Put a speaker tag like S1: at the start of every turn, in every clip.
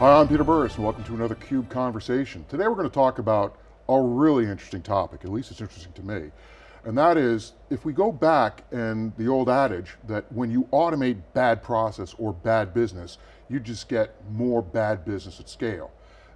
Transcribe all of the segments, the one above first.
S1: Hi, I'm Peter Burris and welcome to another CUBE Conversation. Today we're going to talk about a really interesting topic, at least it's interesting to me. And that is, if we go back and the old adage that when you automate bad process or bad business, you just get more bad business at scale.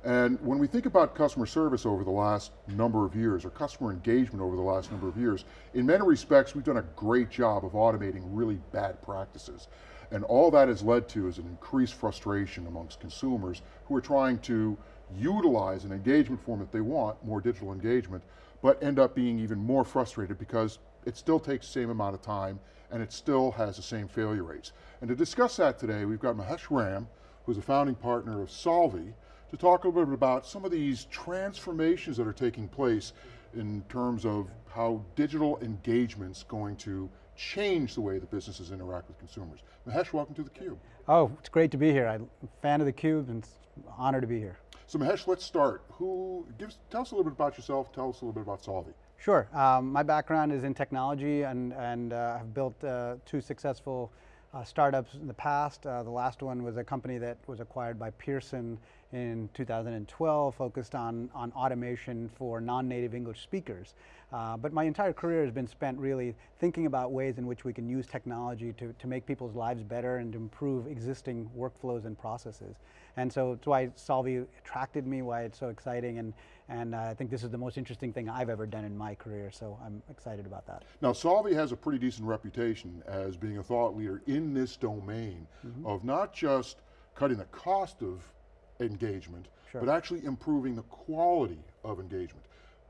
S1: And when we think about customer service over the last number of years, or customer engagement over the last number of years, in many respects, we've done a great job of automating really bad practices. And all that has led to is an increased frustration amongst consumers who are trying to utilize an engagement form that they want, more digital engagement, but end up being even more frustrated because it still takes the same amount of time and it still has the same failure rates. And to discuss that today, we've got Mahesh Ram, who's a founding partner of Solvvy, to talk a little bit about some of these transformations that are taking place in terms of how digital engagement's going to change the way that businesses interact with consumers. Mahesh, welcome to theCUBE.
S2: Oh, it's great to be here. I'm a fan of theCUBE and it's an honor to be here.
S1: So Mahesh, let's start. Who, give, tell us a little bit about yourself, tell us a little bit about Solvvy.
S2: Sure, um, my background is in technology and, and uh, I've built uh, two successful uh, startups in the past. Uh, the last one was a company that was acquired by Pearson in 2012, focused on, on automation for non-native English speakers. Uh, but my entire career has been spent really thinking about ways in which we can use technology to, to make people's lives better and improve existing workflows and processes. And so it's why Solvvy attracted me, why it's so exciting, and, and uh, I think this is the most interesting thing I've ever done in my career, so I'm excited about that.
S1: Now Solvvy has a pretty decent reputation as being a thought leader in this domain mm -hmm. of not just cutting the cost of engagement, sure. but actually improving the quality of engagement.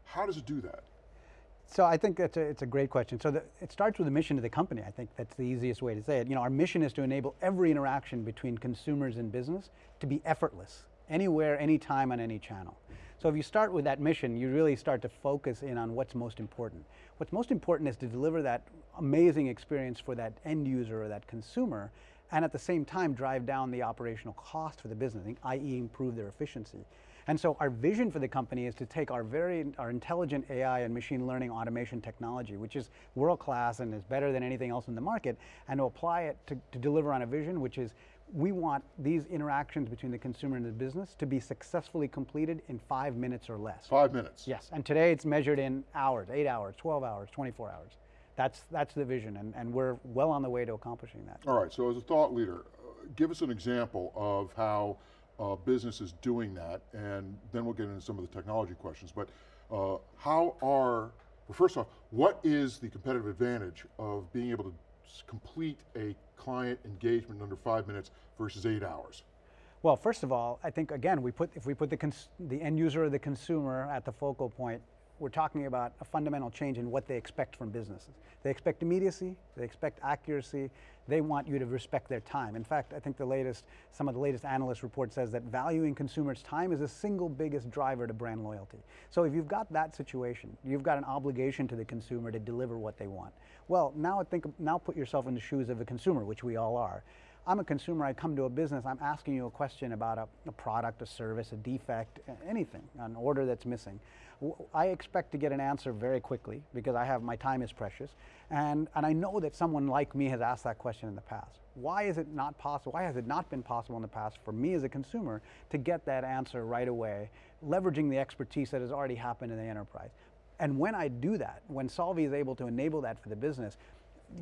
S1: How does it do that?
S2: So I think that's a, it's a great question. So the, it starts with the mission of the company. I think that's the easiest way to say it. You know, our mission is to enable every interaction between consumers and business to be effortless, anywhere, anytime, on any channel. So if you start with that mission, you really start to focus in on what's most important. What's most important is to deliver that amazing experience for that end user or that consumer and at the same time drive down the operational cost for the business, i.e. improve their efficiency. And so our vision for the company is to take our very, our intelligent AI and machine learning automation technology, which is world-class and is better than anything else in the market, and to apply it to, to deliver on a vision, which is we want these interactions between the consumer and the business to be successfully completed in five minutes or less.
S1: Five minutes?
S2: Yes, and today it's measured in hours, eight hours, 12 hours, 24 hours. That's, that's the vision, and, and we're well on the way to accomplishing that.
S1: All right, so as a thought leader, uh, give us an example of how uh, business is doing that, and then we'll get into some of the technology questions, but uh, how are, well first off, what is the competitive advantage of being able to complete a client engagement in under five minutes versus eight hours?
S2: Well, first of all, I think again, we put, if we put the, the end user or the consumer at the focal point, we're talking about a fundamental change in what they expect from businesses. They expect immediacy, they expect accuracy, they want you to respect their time. In fact, I think the latest, some of the latest analyst report says that valuing consumers' time is the single biggest driver to brand loyalty. So if you've got that situation, you've got an obligation to the consumer to deliver what they want. Well, now think, now put yourself in the shoes of a consumer, which we all are. I'm a consumer, I come to a business, I'm asking you a question about a, a product, a service, a defect, anything, an order that's missing. I expect to get an answer very quickly because I have, my time is precious. And, and I know that someone like me has asked that question in the past. Why is it not possible, why has it not been possible in the past for me as a consumer to get that answer right away, leveraging the expertise that has already happened in the enterprise? And when I do that, when Solvvy is able to enable that for the business,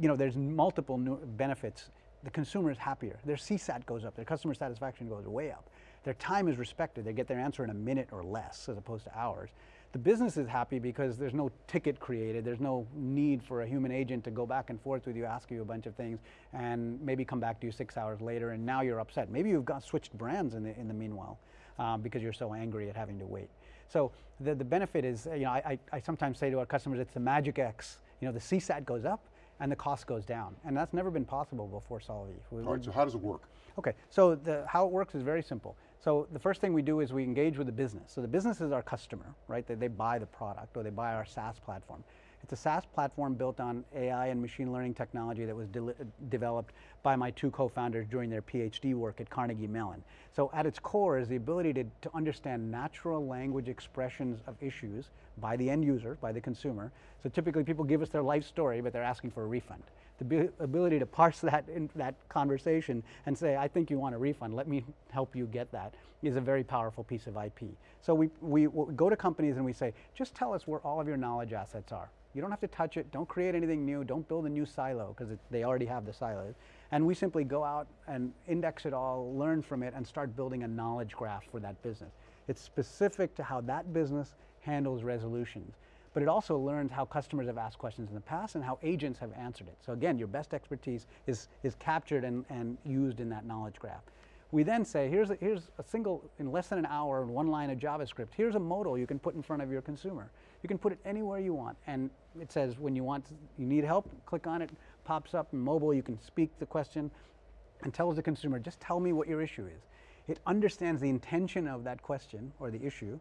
S2: you know, there's multiple benefits the consumer is happier. Their CSAT goes up, their customer satisfaction goes way up. Their time is respected. They get their answer in a minute or less as opposed to hours. The business is happy because there's no ticket created. There's no need for a human agent to go back and forth with you, ask you a bunch of things, and maybe come back to you six hours later, and now you're upset. Maybe you've got switched brands in the, in the meanwhile um, because you're so angry at having to wait. So the, the benefit is, you know, I, I, I sometimes say to our customers, it's the magic X. You know, the CSAT goes up, and the cost goes down. And that's never been possible before Solvvy.
S1: All right, so how does it work?
S2: Okay, so the, how it works is very simple. So the first thing we do is we engage with the business. So the business is our customer, right? They, they buy the product or they buy our SaaS platform. It's a SaaS platform built on AI and machine learning technology that was de developed by my two co-founders during their PhD work at Carnegie Mellon. So at its core is the ability to, to understand natural language expressions of issues by the end user, by the consumer. So typically people give us their life story, but they're asking for a refund. The ability to parse that, in, that conversation and say, I think you want a refund, let me help you get that, is a very powerful piece of IP. So we, we, we go to companies and we say, just tell us where all of your knowledge assets are. You don't have to touch it, don't create anything new, don't build a new silo, because they already have the silos. And we simply go out and index it all, learn from it, and start building a knowledge graph for that business. It's specific to how that business handles resolutions. But it also learns how customers have asked questions in the past and how agents have answered it. So again, your best expertise is, is captured and, and used in that knowledge graph. We then say, here's a, here's a single, in less than an hour, one line of JavaScript, here's a modal you can put in front of your consumer. You can put it anywhere you want. And it says when you want, you need help, click on it, pops up in mobile, you can speak the question and tells the consumer, just tell me what your issue is. It understands the intention of that question or the issue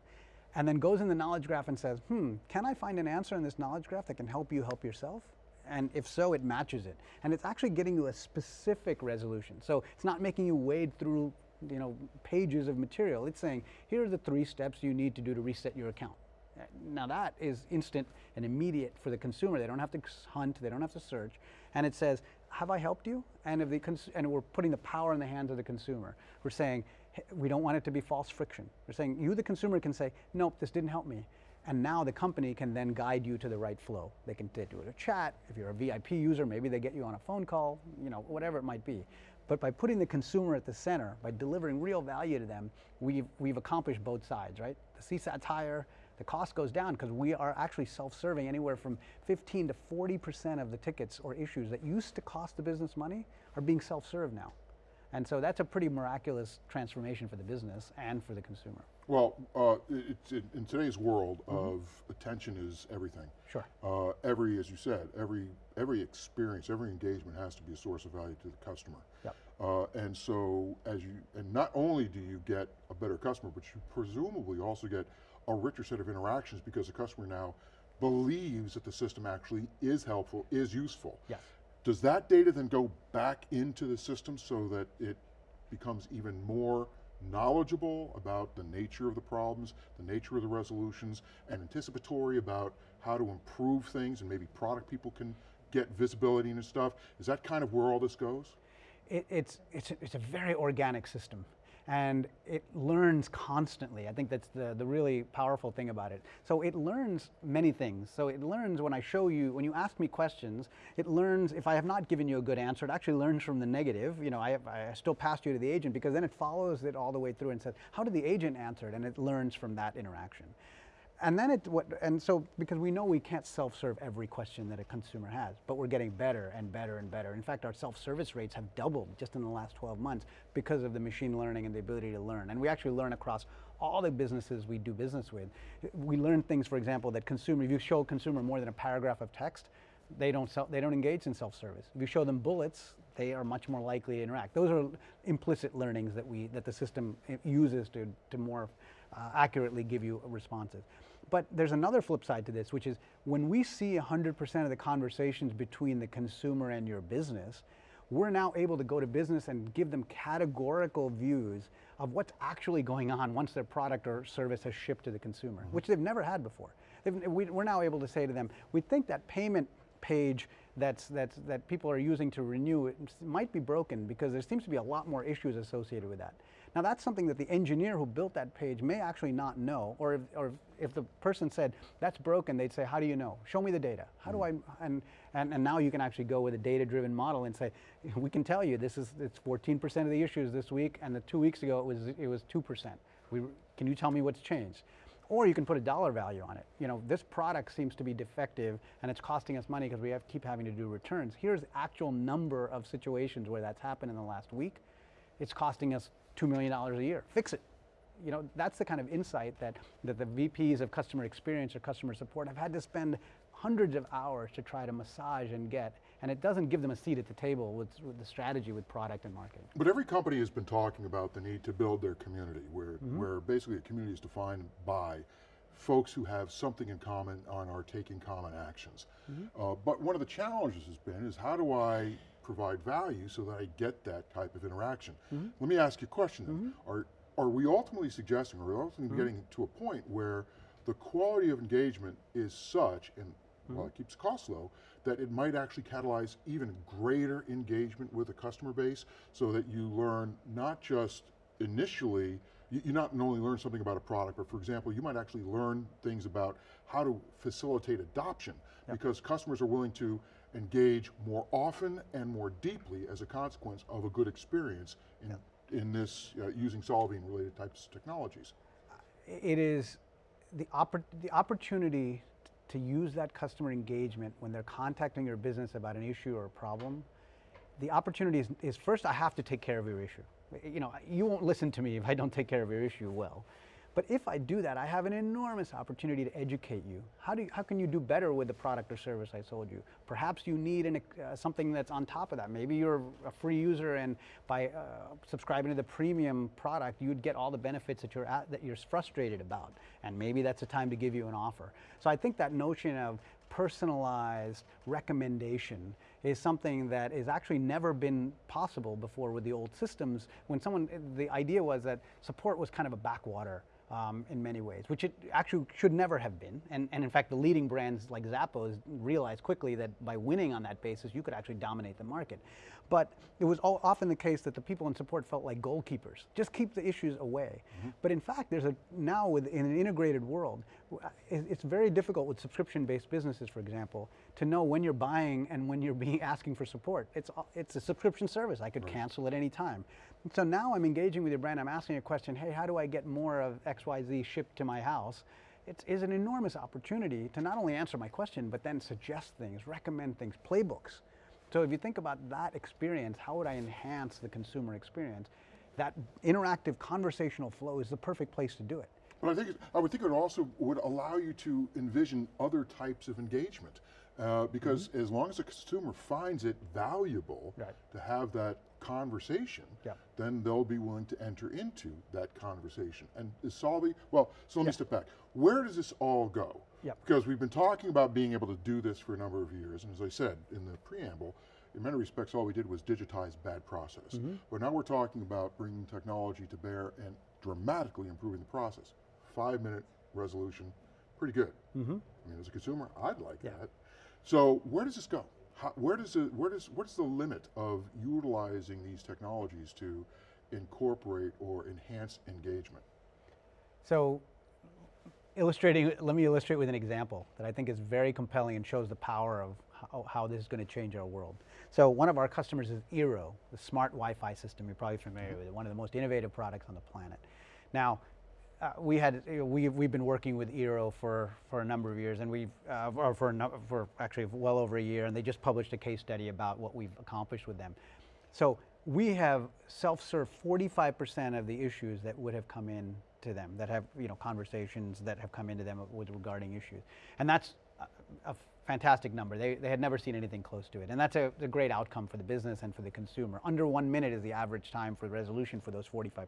S2: and then goes in the knowledge graph and says, hmm, can I find an answer in this knowledge graph that can help you help yourself? And if so, it matches it. And it's actually getting you a specific resolution. So it's not making you wade through you know, pages of material. It's saying, here are the three steps you need to do to reset your account. Now that is instant and immediate for the consumer. They don't have to hunt, they don't have to search. And it says, have I helped you? And, if the and we're putting the power in the hands of the consumer. We're saying, "Hey, we don't want it to be false friction. We're saying, you, the consumer, can say, nope, this didn't help me. And now the company can then guide you to the right flow. They can do it a chat. If you're a VIP user, maybe they get you on a phone call, you know, whatever it might be. But by putting the consumer at the center, by delivering real value to them, we've, we've accomplished both sides, right? The CSAT's higher, the cost goes down because we are actually self-serving anywhere from 15 to 40% of the tickets or issues that used to cost the business money are being self-served now. And so that's a pretty miraculous transformation for the business and for the consumer.
S1: Well, uh, it's in, in today's world of attention is everything.
S2: Sure.
S1: Uh, every, as you said, every every experience, every engagement has to be a source of value to the customer.
S2: Yep.
S1: Uh, and so, as you, and not only do you get a better customer, but you presumably also get a richer set of interactions because the customer now believes that the system actually is helpful, is useful.
S2: Yes.
S1: Does that data then go back into the system so that it becomes even more knowledgeable about the nature of the problems, the nature of the resolutions, and anticipatory about how to improve things and maybe product people can get visibility and stuff? Is that kind of where all this goes?
S2: it, it's, it's, a, it's a very organic system and it learns constantly. I think that's the, the really powerful thing about it. So it learns many things. So it learns when I show you, when you ask me questions, it learns if I have not given you a good answer, it actually learns from the negative. You know, I, I still passed you to the agent because then it follows it all the way through and says, how did the agent answer it? And it learns from that interaction. And then it, what, and so because we know we can't self-serve every question that a consumer has, but we're getting better and better and better. In fact, our self-service rates have doubled just in the last 12 months because of the machine learning and the ability to learn. And we actually learn across all the businesses we do business with. We learn things, for example, that consumer, if you show a consumer more than a paragraph of text, they don't, sell, they don't engage in self-service. If you show them bullets, they are much more likely to interact. Those are implicit learnings that, we, that the system uh, uses to, to more uh, accurately give you responses. But there's another flip side to this, which is when we see 100% of the conversations between the consumer and your business, we're now able to go to business and give them categorical views of what's actually going on once their product or service has shipped to the consumer, mm-hmm. which they've never had before. We, we're now able to say to them, we think that payment page that's, that's, that people are using to renew it might be broken because there seems to be a lot more issues associated with that. Now that's something that the engineer who built that page may actually not know, or if, or if the person said, that's broken, they'd say, how do you know? Show me the data. How do hmm. I, and, and, and now you can actually go with a data-driven model and say, we can tell you this is, it's 14% of the issues this week, and the two weeks ago it was, it was 2%. We, can you tell me what's changed? Or you can put a dollar value on it. You know, this product seems to be defective and it's costing us money because we have keep having to do returns. Here's the actual number of situations where that's happened in the last week. It's costing us $2 million a year. Fix it. You know, that's the kind of insight that, that the VPs of customer experience or customer support have had to spend hundreds of hours to try to massage and get. And it doesn't give them a seat at the table with, with the strategy with product and marketing.
S1: But every company has been talking about the need to build their community, where, where basically a community is defined by folks who have something in common and are taking common actions. Uh, but one of the challenges has been is how do I provide value so that I get that type of interaction? Mm-hmm. Let me ask you a question then. Mm-hmm. Are, are we ultimately suggesting, are we ultimately mm-hmm. getting to a point where the quality of engagement is such, and well, it keeps costs low, that it might actually catalyze even greater engagement with the customer base so that you learn not just initially, you, you not only learn something about a product, but for example, you might actually learn things about how to facilitate adoption because customers are willing to engage more often and more deeply as a consequence of a good experience in, in this, uh, using solving related types of technologies.
S2: it is the, oppor- the opportunity to use that customer engagement when they're contacting your business about an issue or a problem. The opportunity is, is first, I have to take care of your issue. You know, you won't listen to me if I don't take care of your issue well. But if I do that, I have an enormous opportunity to educate you. How, do you, how can you do better with the product or service I sold you? Perhaps you need an, uh, something that's on top of that. Maybe you're a free user and by uh, subscribing to the premium product, you'd get all the benefits that you're, at, that you're frustrated about. And maybe that's a time to give you an offer. So I think that notion of personalized recommendation is something that has actually never been possible before with the old systems. When someone, the idea was that support was kind of a backwater um, in many ways, which it actually should never have been. And, and in fact, the leading brands like Zappos realized quickly that by winning on that basis, you could actually dominate the market. But it was all, often the case that the people in support felt like goalkeepers, just keep the issues away. Mm -hmm. But in fact, there's a now with in an integrated world, it's very difficult with subscription-based businesses, for example, to know when you're buying and when you're being asking for support. It's it's a subscription service. I could right. cancel at any time. So now I'm engaging with your brand. I'm asking a question. Hey, how do I get more of XYZ shipped to my house, it is an enormous opportunity to not only answer my question, but then suggest things, recommend things, playbooks. So if you think about that experience, how would I enhance the consumer experience? That interactive conversational flow is the perfect place to do it.
S1: But I think, I would think it also would allow you to envision other types of engagement. Uh, because mm -hmm. as long as the consumer finds it valuable right. to have that conversation, yeah. then they'll be willing to enter into that conversation. And is Solvvy, well, so let yeah. me step back. Where does this all go? Yeah. Because we've been talking about being able to do this for a number of years, and as I said in the preamble, in many respects all we did was digitize bad process. Mm -hmm. But now we're talking about bringing technology to bear and dramatically improving the process. Five minute resolution, pretty good. Mm -hmm. I mean, as a consumer, I'd like yeah. that. So where does this go? How, where does it, where does, what's the limit of utilizing these technologies to incorporate or enhance engagement?
S2: So illustrating, let me illustrate with an example that I think is very compelling and shows the power of how, how this is going to change our world. So one of our customers is Eero, the smart Wi-Fi system. You're probably familiar with it, one of the most innovative products on the planet. Now, uh, we had we we've been working with Eero for for a number of years, and we've uh, or for for actually well over a year, and they just published a case study about what we've accomplished with them. So we have self-served 45% of the issues that would have come in to them that have you know conversations that have come into them with regarding issues, and that's a, fantastic number. They, they had never seen anything close to it. And that's a, a, great outcome for the business and for the consumer. Under one minute is the average time for resolution for those 45%.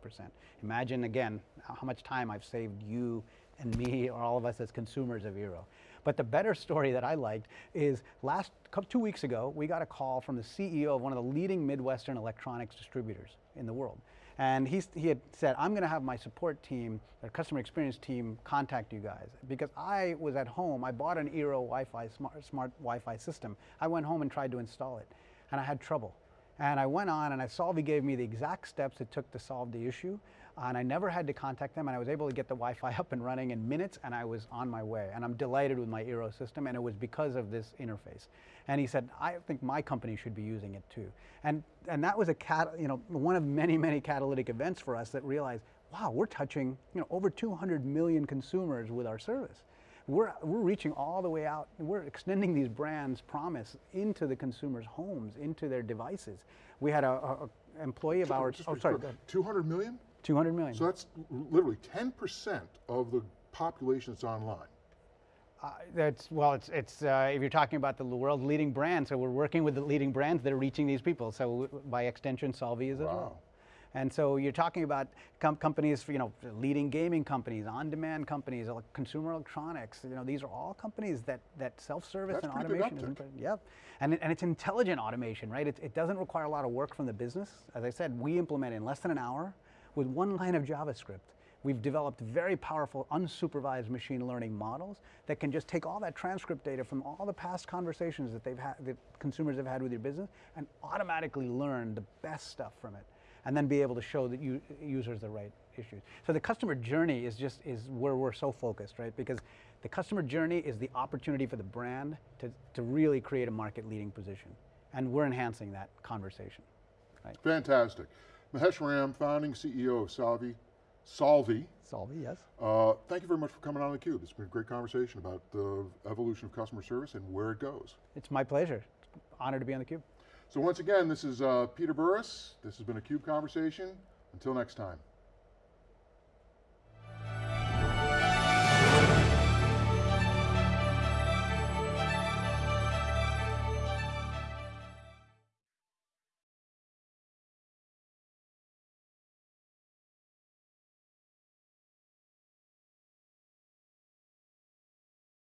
S2: Imagine again how much time I've saved you and me or all of us as consumers of Eero. But the better story that I liked is last two weeks ago, we got a call from the CEO of one of the leading Midwestern electronics distributors in the world. And he, he had said, I'm going to have my support team, the customer experience team, contact you guys. Because I was at home, I bought an Eero Wi-Fi, smart, smart Wi-Fi system. I went home and tried to install it, and I had trouble. And I went on and I he gave me the exact steps it took to solve the issue. And I never had to contact them and I was able to get the Wi-Fi up and running in minutes and I was on my way. And I'm delighted with my Eero system and it was because of this interface. And he said, I think my company should be using it too. And, and that was a cat, you know, one of many, many catalytic events for us that realized, wow, we're touching you know, over 200 million consumers with our service we're, we're reaching all the way out. We're extending these brands' promise into the consumers' homes, into their devices. We had a, a, a employee of ours,
S1: oh sorry, 200 million?
S2: 200 million.
S1: So that's literally 10% of the population that's online.
S2: Uh, that's well. It's it's uh, if you're talking about the world's leading brands, so we're working with the leading brands that are reaching these people. So by extension, Solvvy is wow. as well. And so you're talking about com companies, you know, leading gaming companies, on-demand companies, consumer electronics. You know, these are all companies that that self-service and automation is. Yep, and and it's intelligent automation, right? It, it doesn't require a lot of work from the business. As I said, we implement in less than an hour with one line of JavaScript We've developed very powerful unsupervised machine learning models that can just take all that transcript data from all the past conversations that they've had, that consumers have had with your business, and automatically learn the best stuff from it, and then be able to show the u- users the right issues. So the customer journey is just is where we're so focused, right? Because the customer journey is the opportunity for the brand to, to really create a market leading position, and we're enhancing that conversation. Right?
S1: Fantastic. Mahesh Ram, founding CEO of Salvi, Solvvy.
S2: Solvvy, yes.
S1: Uh, thank you very much for coming on theCUBE. It's been a great conversation about the evolution of customer service and where it goes.
S2: It's my pleasure. Honor to be on the cube.
S1: So once again, this is uh, Peter Burris. This has been a CUBE Conversation. Until next time.